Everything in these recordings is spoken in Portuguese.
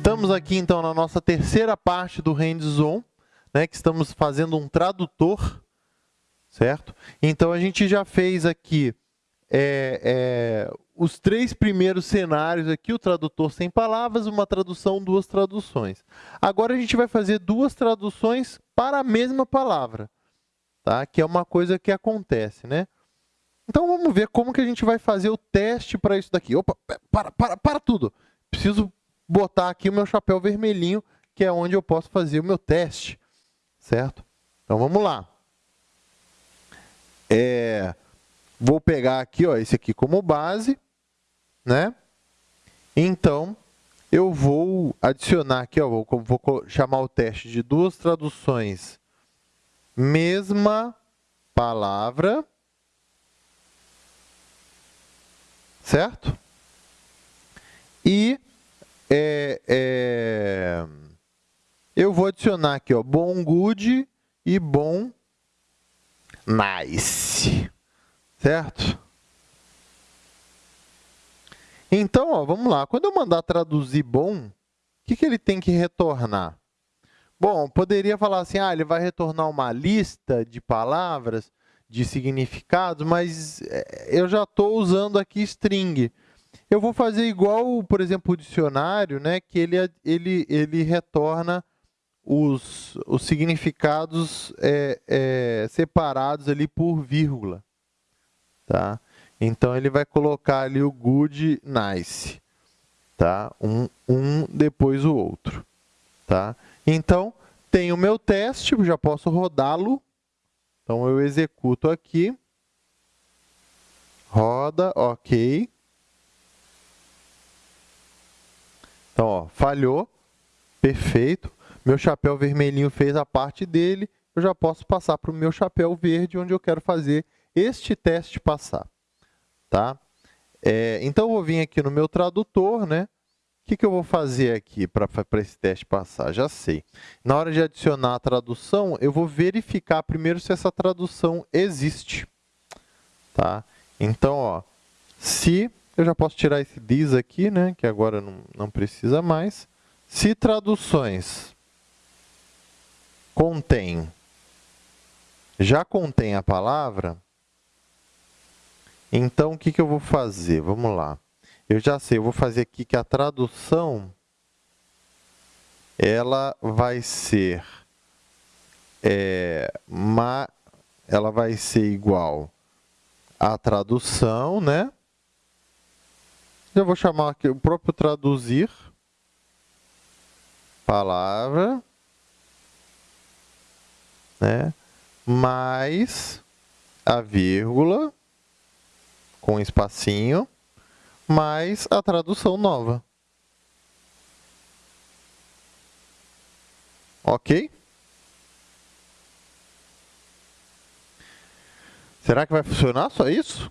Estamos aqui, então, na nossa terceira parte do hands-on, né, que estamos fazendo um tradutor, certo? Então, a gente já fez aqui é, é, os três primeiros cenários aqui, o tradutor sem palavras, uma tradução, duas traduções. Agora, a gente vai fazer duas traduções para a mesma palavra, tá? que é uma coisa que acontece, né? Então, vamos ver como que a gente vai fazer o teste para isso daqui. Opa, para, para, para tudo. Preciso botar aqui o meu chapéu vermelhinho, que é onde eu posso fazer o meu teste, certo? Então, vamos lá. É, vou pegar aqui, ó, esse aqui como base né? Então, eu vou adicionar aqui, ó, vou, vou chamar o teste de duas traduções. Mesma palavra, certo? E é, é, eu vou adicionar aqui, ó, bom good e bom nice, certo? Então, ó, vamos lá. Quando eu mandar traduzir bom, o que, que ele tem que retornar? Bom, poderia falar assim, ah, ele vai retornar uma lista de palavras, de significados, mas eh, eu já estou usando aqui string. Eu vou fazer igual, por exemplo, o dicionário, né, que ele, ele, ele retorna os, os significados é, é, separados ali por vírgula. Tá? Então, ele vai colocar ali o good, nice. Tá? Um, um depois o outro. Tá? Então, tem o meu teste, já posso rodá-lo. Então, eu executo aqui. Roda, ok. Então, ó, falhou. Perfeito. Meu chapéu vermelhinho fez a parte dele. Eu já posso passar para o meu chapéu verde, onde eu quero fazer este teste passar. Tá? É, então, eu vou vir aqui no meu tradutor, né? O que, que eu vou fazer aqui para esse teste passar? Já sei. Na hora de adicionar a tradução, eu vou verificar primeiro se essa tradução existe. Tá? Então, ó, se... Eu já posso tirar esse this aqui, né? que agora não, não precisa mais. Se traduções contém, já contém a palavra, então, o que, que eu vou fazer? Vamos lá. Eu já sei, eu vou fazer aqui que a tradução ela vai ser é, ma, ela vai ser igual à tradução, né? Eu vou chamar aqui o próprio traduzir palavra, né? Mais a vírgula com espacinho, mais a tradução nova. Ok? Será que vai funcionar só isso?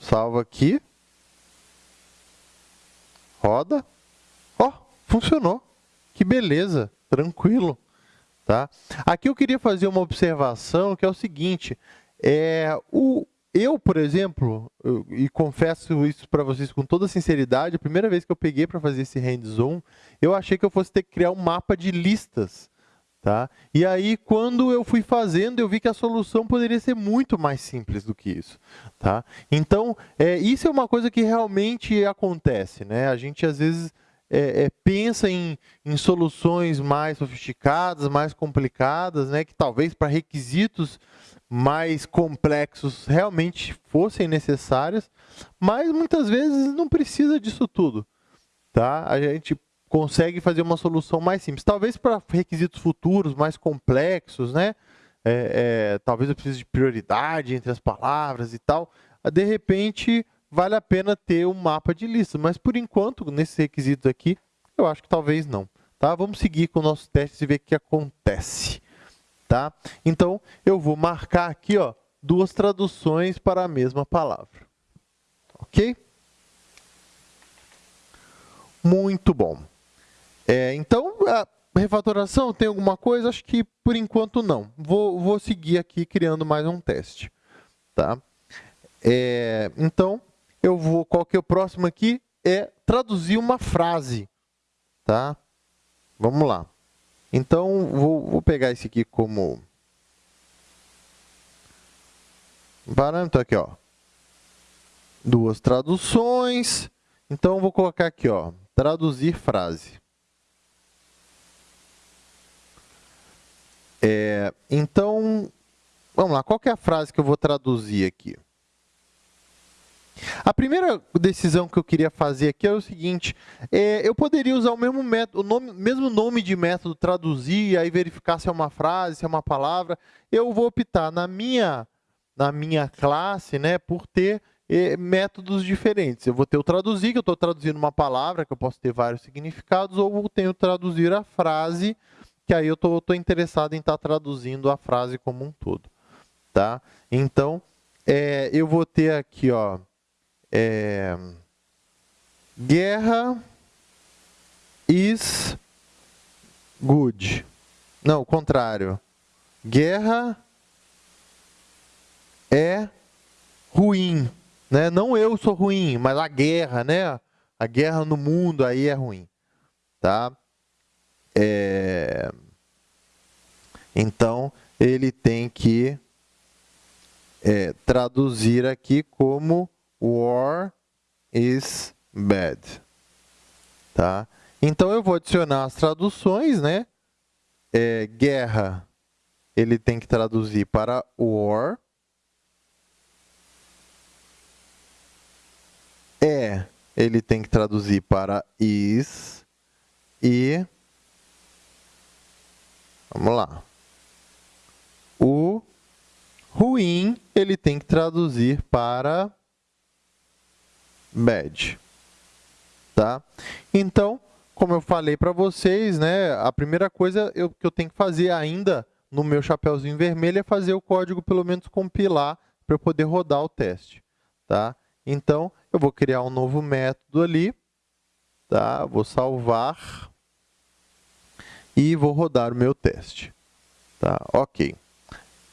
Salva aqui. Roda. Ó, funcionou. Que beleza, tranquilo. Tá? Aqui eu queria fazer uma observação que é o seguinte, é, o, eu, por exemplo, eu, e confesso isso para vocês com toda sinceridade, a primeira vez que eu peguei para fazer esse hands-on, eu achei que eu fosse ter que criar um mapa de listas. Tá? E aí, quando eu fui fazendo, eu vi que a solução poderia ser muito mais simples do que isso. Tá? Então, é, isso é uma coisa que realmente acontece. Né? A gente, às vezes, é, é, pensa em, em, soluções mais sofisticadas, mais complicadas, né? que talvez para requisitos mais complexos realmente fossem necessários, mas muitas vezes não precisa disso tudo. Tá? A gente consegue fazer uma solução mais simples. Talvez para requisitos futuros mais complexos, né? É, é, talvez eu precise de prioridade entre as palavras e tal. De repente, vale a pena ter um mapa de listas, mas por enquanto, nesses requisitos aqui, eu acho que talvez não. Tá? Vamos seguir com o nosso teste e ver o que acontece. Tá? Então, eu vou marcar aqui ó, duas traduções para a mesma palavra. Ok? Muito bom. É, então, a refatoração tem alguma coisa? Acho que, por enquanto, não. Vou, vou seguir aqui criando mais um teste. Tá? É, então, eu vou, qual que é o próximo aqui? É traduzir uma frase. Tá? vamos lá. Então, vou, vou pegar esse aqui como parâmetro aqui, ó. Duas traduções. Então, vou colocar aqui, ó, traduzir frase. É, então, vamos lá, qual é a frase que eu vou traduzir aqui? A primeira decisão que eu queria fazer aqui é o seguinte, é, eu poderia usar o mesmo, método, o nome, mesmo nome de método, traduzir, e aí verificar se é uma frase, se é uma palavra. Eu vou optar na minha, na minha classe né, por ter é, métodos diferentes. Eu vou ter o traduzir, que eu estou traduzindo uma palavra, que eu posso ter vários significados, ou vou ter o traduzir a frase, que aí eu estou interessado em estar tá traduzindo a frase como um todo. Tá? Então, é, eu vou ter aqui, ó, é, guerra is good. Não, o contrário. Guerra é ruim. Né? Não eu sou ruim, mas a guerra, né? A guerra no mundo aí é ruim. Tá? É... Então, ele tem que é, traduzir aqui como War is bad. Tá? Então, eu vou adicionar as traduções, né? É, guerra, ele tem que traduzir para war. É, ele tem que traduzir para is. E, vamos lá. O ruim, ele tem que traduzir para bad. Tá? Então, como eu falei para vocês, né, a primeira coisa eu, que eu tenho que fazer ainda no meu chapéuzinho vermelho é fazer o código pelo menos compilar para eu poder rodar o teste. Tá? Então, eu vou criar um novo método ali, tá? vou salvar e vou rodar o meu teste. Tá? Ok.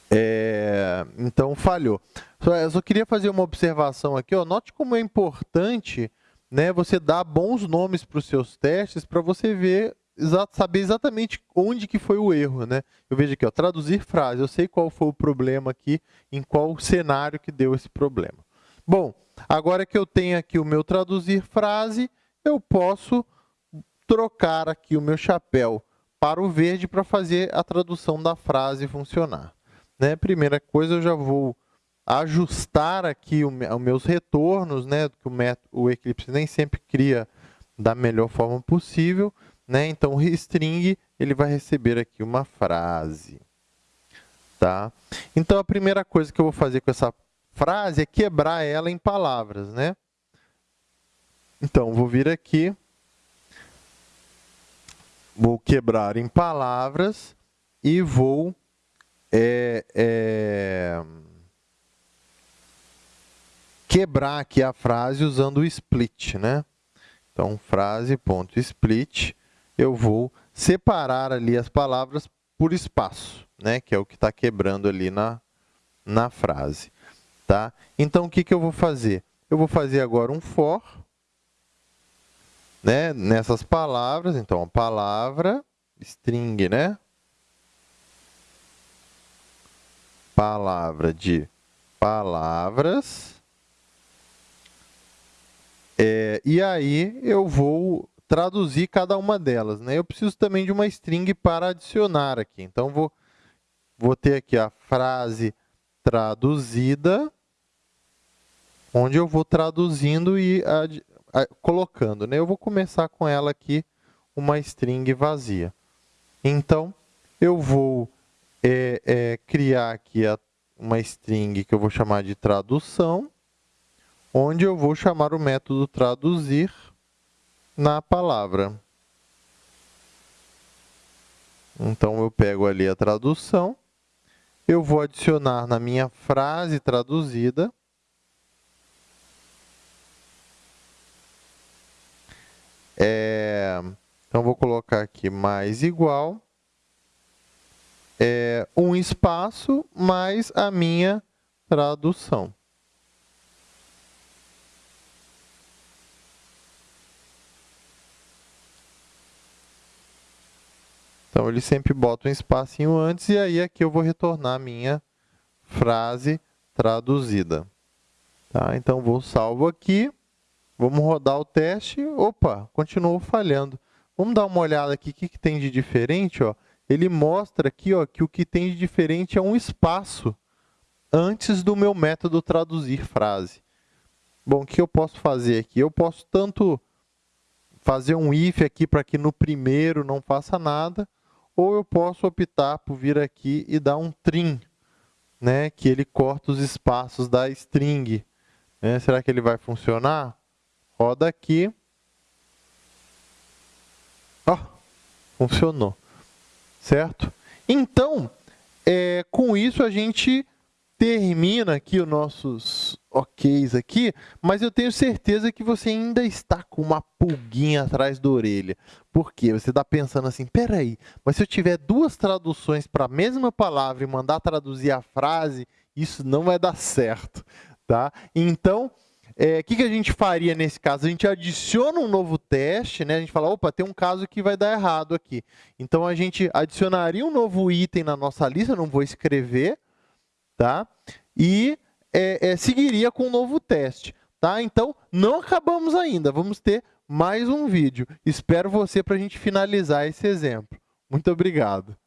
É, então, falhou. Só, eu só queria fazer uma observação aqui. Ó. Note como é importante né, você dar bons nomes para os seus testes para você ver, saber exatamente onde que foi o erro. Né? Eu vejo aqui, ó, traduzir frase. Eu sei qual foi o problema aqui, em qual cenário que deu esse problema. Bom, agora que eu tenho aqui o meu traduzir frase, eu posso trocar aqui o meu chapéu para o verde para fazer a tradução da frase funcionar. Né? Primeira coisa, eu já vou ajustar aqui os meus retornos, né, que o, o Eclipse nem sempre cria da melhor forma possível, né? Então, o string ele vai receber aqui uma frase, tá? Então, a primeira coisa que eu vou fazer com essa frase é quebrar ela em palavras, né? Então, vou vir aqui, vou quebrar em palavras e vou é, é, quebrar aqui a frase usando o split, né? Então, frase.split, eu vou separar ali as palavras por espaço, né? Que é o que está quebrando ali na, na frase, tá? Então, o que, que eu vou fazer? Eu vou fazer agora um for, né? Nessas palavras, então, a palavra, string, né? Palavra de palavras, é, e aí eu vou traduzir cada uma delas. Né? Eu preciso também de uma string para adicionar aqui. Então, vou, vou ter aqui a frase traduzida, onde eu vou traduzindo e colocando. Né? Eu vou começar com ela aqui, uma string vazia. Então, eu vou é, é, criar aqui a, uma string que eu vou chamar de tradução onde eu vou chamar o método traduzir na palavra. Então, eu pego ali a tradução, eu vou adicionar na minha frase traduzida É, então, vou colocar aqui mais igual, é, um espaço mais a minha tradução. Então, ele sempre bota um espacinho antes e aí aqui eu vou retornar a minha frase traduzida. Tá? Então, vou salvo aqui, vamos rodar o teste, opa, continuou falhando. Vamos dar uma olhada aqui, o que, que tem de diferente? Ó? Ele mostra aqui ó, que o que tem de diferente é um espaço antes do meu método traduzir frase. Bom, o que eu posso fazer aqui? Eu posso tanto fazer um if aqui para que no primeiro não faça nada, ou eu posso optar por vir aqui e dar um trim, né, que ele corta os espaços da string. Né? Será que ele vai funcionar? Roda aqui. Ó, funcionou. Certo? Então, é, com isso a gente termina aqui os nossos oks aqui, mas eu tenho certeza que você ainda está com uma pulguinha atrás da orelha. Por quê? Você está pensando assim, peraí, mas se eu tiver duas traduções para a mesma palavra e mandar traduzir a frase, isso não vai dar certo. Tá? Então, o é, que, que a gente faria nesse caso? A gente adiciona um novo teste, né? a gente fala, opa, tem um caso que vai dar errado aqui. Então, a gente adicionaria um novo item na nossa lista, não vou escrever, tá? E é, é, seguiria com um novo teste. Tá? Então, não acabamos ainda, vamos ter mais um vídeo. Espero você para a gente finalizar esse exemplo. Muito obrigado.